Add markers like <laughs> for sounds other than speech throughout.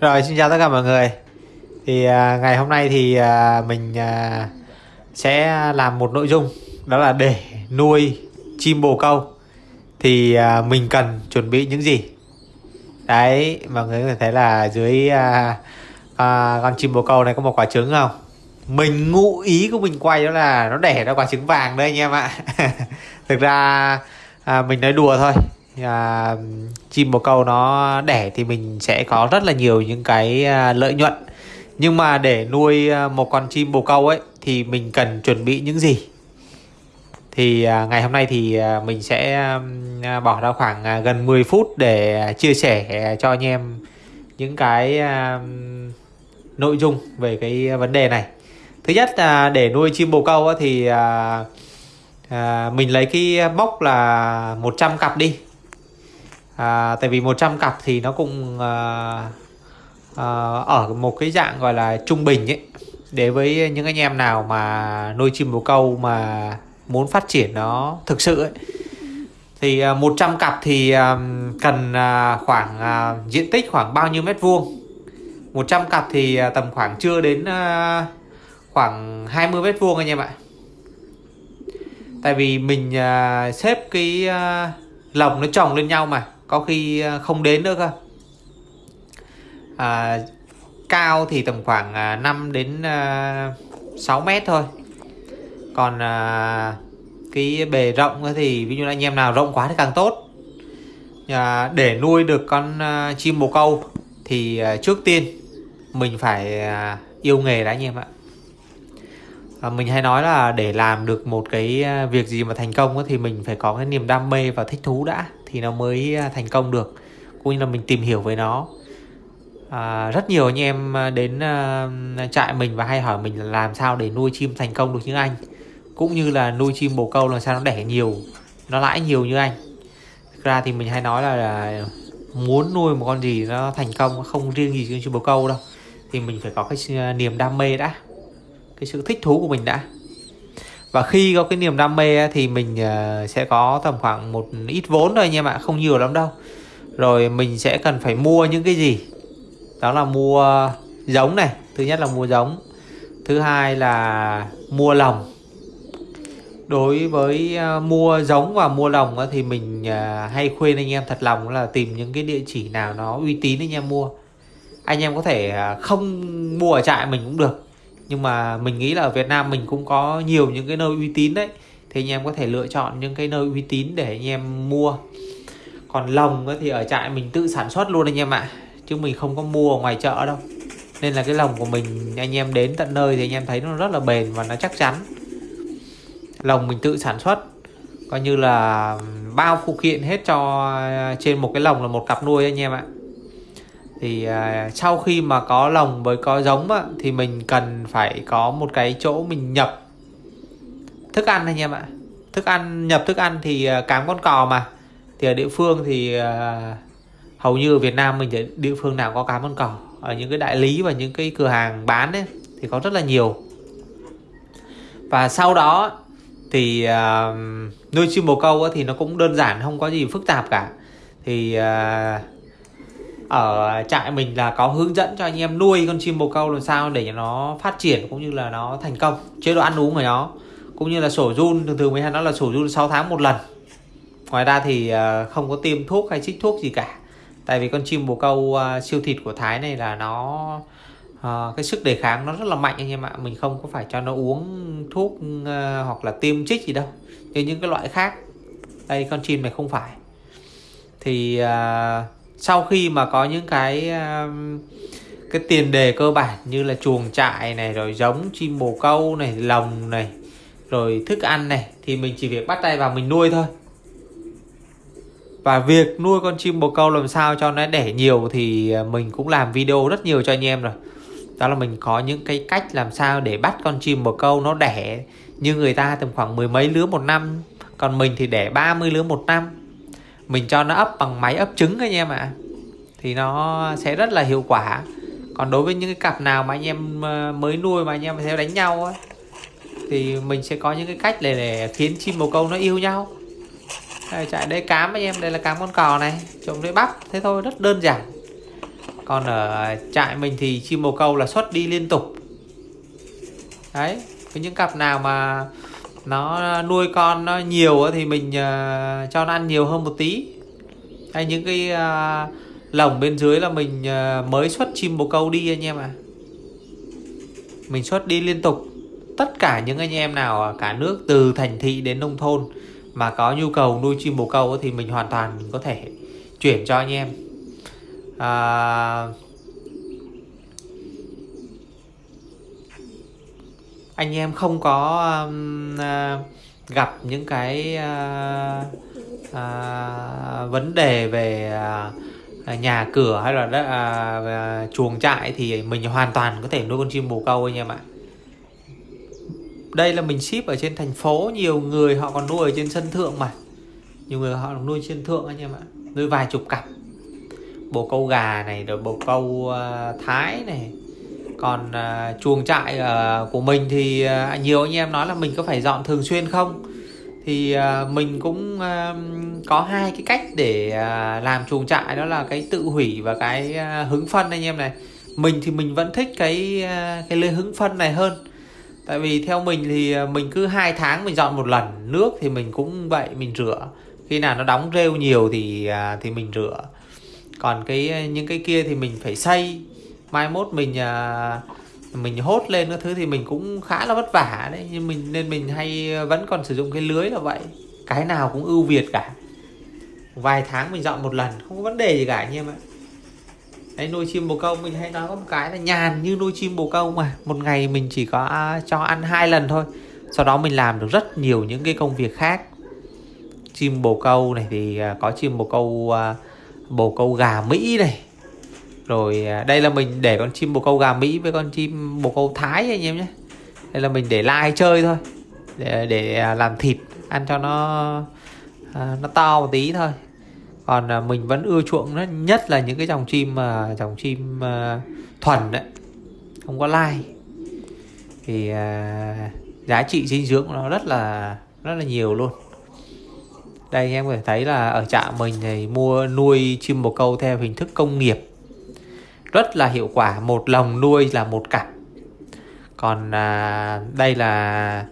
Rồi xin chào tất cả mọi người. Thì à, ngày hôm nay thì à, mình à, sẽ làm một nội dung Đó là để nuôi chim bồ câu. Thì à, mình cần chuẩn bị những gì? Đấy mọi người có thể thấy là dưới à, à, con chim bồ câu này có một quả trứng không? Mình ngụ ý của mình quay đó là nó đẻ ra quả trứng vàng đây anh em ạ. <laughs> Thực ra à, mình nói đùa thôi à, chim bồ câu nó đẻ thì mình sẽ có rất là nhiều những cái à, lợi nhuận. Nhưng mà để nuôi à, một con chim bồ câu ấy thì mình cần chuẩn bị những gì? Thì à, ngày hôm nay thì à, mình sẽ à, bỏ ra khoảng à, gần 10 phút để chia sẻ à, cho anh em những cái à, nội dung về cái vấn đề này. Thứ nhất là để nuôi chim bồ câu thì à, à, mình lấy cái mốc là 100 cặp đi à, tại vì 100 cặp thì nó cũng à, à, ở một cái dạng gọi là trung bình ấy. Để với những anh em nào mà nuôi chim bồ câu mà muốn phát triển nó thực sự ấy. Thì à, 100 cặp thì à, cần à, khoảng diện tích khoảng bao nhiêu mét vuông. 100 cặp thì tầm khoảng chưa đến khoảng 20 mét vuông anh em ạ. Tại vì mình xếp cái lồng nó chồng lên nhau mà có khi ờ, không đến nữa cơ. À, cao thì tầm khoảng à, 5 đến à, 6 mét thôi. Còn à, cái bề rộng thì ví dụ anh em nào rộng quá thì càng tốt. À, để nuôi được con à, chim bồ câu thì à, trước tiên mình phải à, yêu nghề đã anh em ạ. À, mình hay nói là để làm được một cái à, việc gì mà thành công thì mình phải có cái niềm đam mê và thích thú đã thì nó mới à, thành công được cũng như là mình tìm hiểu với nó. À, rất nhiều anh em à, đến uh, trại mình và hay hỏi mình là làm sao để nuôi chim thành công được như anh cũng như là nuôi chim bồ câu làm sao nó đẻ nhiều nó lãi nhiều như anh. Thực ra thì mình hay nói là, là muốn nuôi một con gì nó thành công không riêng gì con chim bồ câu đâu. Thì mình phải có cái niềm đam mê đã cái sự thích thú của mình đã và khi có cái niềm đam mê thì mình ờ, sẽ có tầm khoảng một ít vốn thôi anh em ạ, không nhiều lắm đâu. Rồi mình sẽ cần phải mua những cái gì? Đó là mua giống này, thứ nhất là mua giống, thứ hai là mua lồng. Đối với ờ, mua giống và mua lồng thì mình ờ, hay khuyên anh em thật lòng là tìm những cái địa chỉ nào nó uy tín anh em mua. Anh em có thể không mua ở trại mình cũng được nhưng mà mình nghĩ là ở Việt Nam mình cũng có nhiều những cái nơi uy tín đấy. Thì anh em có thể lựa chọn những cái nơi uy tín để anh em mua. Còn lồng thì ở trại mình tự sản xuất luôn anh em ạ. Chứ mình không có mua ở ngoài chợ đâu. Nên là cái lồng của mình, anh em đến tận nơi thì anh em thấy nó rất là bền và nó chắc chắn. Lồng mình tự sản xuất, coi như là bao phụ kiện hết cho trên một cái lồng là một cặp nuôi anh em ạ thì uh, sau khi mà có lồng với có giống á, thì mình cần phải có một cái chỗ mình nhập. Thức ăn anh em ạ. Thức ăn nhập thức ăn thì uh, cám con cò mà. Thì ở địa phương thì uh, hầu như ở Việt Nam mình thì địa phương nào có cám con cò. Ở những cái đại lý và những cái cửa hàng bán ấy thì có rất là nhiều. Và sau đó thì uh, nuôi chim bồ câu thì nó cũng đơn giản không có gì phức tạp cả. Thì uh, ở trại mình là có hướng dẫn cho anh em nuôi con chim bồ câu làm sao để nó phát triển cũng như là nó thành công chế độ ăn uống của nó cũng như là sổ run. Thường thường với hay nó là sổ run 6 tháng một lần. Ngoài ra thì ờ, không có tiêm thuốc hay chích thuốc gì cả. Tại vì con chim bồ câu ờ, siêu thịt của Thái này là nó ờ, cái sức đề kháng nó rất là mạnh anh em ạ. Mình không có phải cho nó uống thuốc hoặc là tiêm chích gì đâu. Như những cái loại khác đây con chim này không phải. Thì uh, sau khi mà có những cái um, cái tiền đề cơ bản như là chuồng trại này, rồi giống chim bồ câu này, lồng này, rồi thức ăn này, thì mình chỉ việc bắt tay vào mình nuôi thôi. Và việc nuôi con chim bồ câu làm sao cho nó đẻ nhiều thì à, mình cũng làm video rất nhiều cho anh em rồi. Đó là mình có những cái cách làm sao để bắt con chim bồ câu nó đẻ như người ta tầm khoảng mười mấy lứa một năm, còn mình thì đẻ 30 lứa một năm mình cho nó ấp bằng máy ấp trứng anh em ạ. À. thì nó sẽ rất là hiệu quả. Còn đối với những cái cặp nào mà anh em ờ, mới nuôi mà anh em sẽ đánh nhau ấy thì mình sẽ có những cái cách để, để khiến chim bồ câu nó yêu nhau. Đây, chạy đây cám anh em đây là cám con cò này trộm đây bắp thế thôi rất đơn giản. Còn ở trại mình thì chim bồ câu là xuất đi liên tục. Đấy với những cặp nào mà nó nuôi con nó nhiều thì mình uh, cho nó ăn nhiều hơn một tí. Hay những cái uh, lồng bên dưới là mình uh, mới xuất chim bồ câu đi anh em ạ. À. mình xuất đi liên tục. Tất cả những anh em nào ở cả nước từ thành thị đến nông thôn mà có nhu cầu nuôi chim bồ câu thì mình hoàn toàn có thể chuyển cho anh em. À, anh em không có um, uh, gặp những cái uh, uh, vấn đề về uh, nhà cửa hay là uh, chuồng trại thì mình hoàn toàn có thể nuôi con chim bồ câu anh em ạ. Đây là mình ship ở trên thành phố nhiều người họ còn nuôi ở trên sân thượng mà. Nhiều người họ nuôi trên thượng anh em ạ nuôi vài chục cặp. Bồ câu gà này rồi bồ câu uh, thái này còn uh, chuồng trại uh, của mình thì uh, nhiều anh em nói là mình có phải dọn thường xuyên không? Thì uh, mình cũng uh, có hai cái cách để uh, làm chuồng trại đó là cái tự hủy và cái uh, hứng phân anh em này. Mình thì mình vẫn thích cái uh, cái lưới hứng phân này hơn. Tại vì theo mình thì mình cứ hai tháng mình dọn một lần nước thì mình cũng vậy mình rửa. Khi nào nó đóng rêu nhiều thì thì mình rửa. Còn cái những cái kia thì mình phải xây mai mốt mình à, mình hốt lên các thứ thì mình cũng khá là vất vả đấy. Nhưng mình, nên mình hay vẫn còn sử dụng cái lưới là vậy. Cái nào cũng ưu việt cả. Vài tháng mình dọn một lần, không có vấn đề gì cả anh em ạ. Đấy, nuôi chim bồ câu mình hay nói có một cái là nhàn như nuôi chim bồ câu mà. Một ngày mình chỉ có cho ăn hai lần thôi. Sau đó mình làm được rất nhiều những cái công việc khác. Chim bồ câu này thì à, có chim bồ câu à, bồ câu gà mỹ này rồi à, đây là mình để con chim bồ câu gà Mỹ với con chim bồ câu Thái anh em nhé. Đây là mình để lai chơi thôi. Để, để à, làm thịt ăn cho nó à, nó to một tí thôi. Còn mình vẫn ưa chuộng nó nhất là những cái dòng chim mà dòng chim thuần đấy. Không có lai. Thì giá trị dinh dưỡng nó rất là rất là nhiều luôn. Đây anh em có thể thấy là ở trạm mình thì mua nuôi chim bồ câu theo hình thức công nghiệp rất là hiệu quả một lồng nuôi là một cặp. Còn à, đây là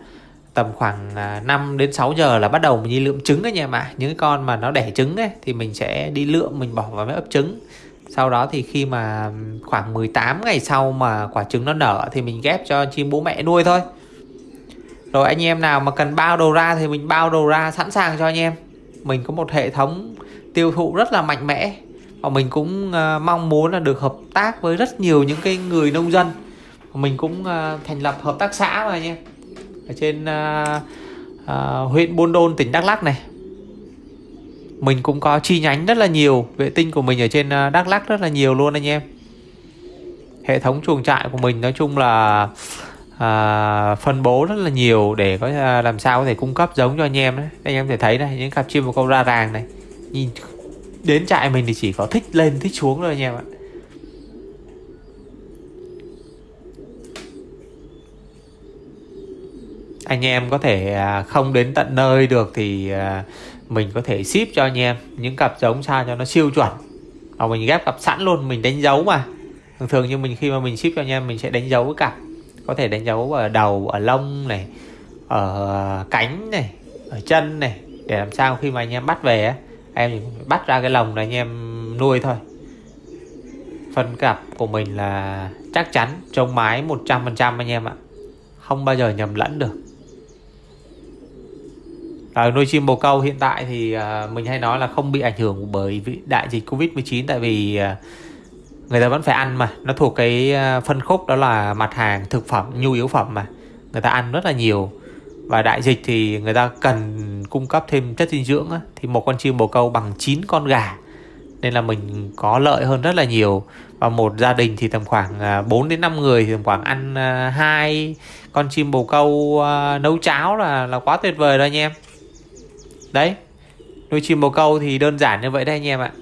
tầm khoảng à, 5 đến 6 giờ là bắt đầu mình đi lượm trứng anh em ạ. Những cái con mà nó đẻ trứng ấy thì mình sẽ đi lượm mình bỏ vào máy ấp trứng. Sau đó thì khi mà khoảng 18 ngày sau mà quả trứng nó nở thì mình ghép cho chim bố mẹ nuôi thôi. Rồi anh em nào mà cần bao đồ ra thì mình bao đồ ra sẵn sàng cho anh em. Mình có một hệ thống tiêu thụ rất là mạnh mẽ và mình cũng uh, mong muốn là được hợp tác với rất nhiều những cái người nông dân. Mình cũng uh, thành lập hợp tác xã mà nha. Ở trên uh, uh, huyện Buôn Đôn tỉnh Đắk Lắk này. Mình cũng có chi nhánh rất là nhiều vệ tinh của mình ở trên uh, Đắk Lắk rất là nhiều luôn anh em. Hệ thống chuồng trại của mình nói chung là à, phân bố rất là nhiều để có làm sao có thể cung cấp giống cho anh em đấy. Anh em thể thấy này những cặp chim và câu ra ràng này. Nhìn đến trại mình thì chỉ có thích lên, thích xuống thôi anh em ạ. Anh em có thể à, không đến tận nơi được thì à, mình có thể ship cho anh em những cặp giống sao cho nó siêu chuẩn. Hoặc mình ghép cặp sẵn luôn, mình đánh dấu mà. Thường thường như mình, khi mà mình ship cho anh em, mình sẽ đánh dấu cái cặp có thể đánh dấu ở đầu, ở lông này, ở à, cánh này, ở chân này, để làm sao khi mà anh em bắt về em bắt ra cái lồng là anh em nuôi thôi. Phân cặp của mình là chắc chắn trông mái 100% anh em ạ. Không bao giờ nhầm lẫn được. Ở nuôi chim bồ câu hiện tại thì à, mình hay nói là không bị ảnh hưởng bởi đại dịch Covid-19 tại vì à, người ta vẫn phải ăn mà. Nó thuộc cái à, phân khúc đó là mặt hàng thực phẩm, nhu yếu phẩm mà. Người ta ăn rất là nhiều. Và đại dịch thì người ta cần cung cấp thêm chất dinh dưỡng á, thì một con chim bồ câu bằng 9 con gà. Nên là mình có lợi hơn rất là nhiều. Và một gia đình thì tầm khoảng à, 4 đến 5 người thì tầm khoảng ăn à, hai con chim bồ câu à, nấu cháo là là quá tuyệt vời rồi anh em. Đấy nuôi chim bồ câu thì đơn giản như vậy đấy anh em ạ.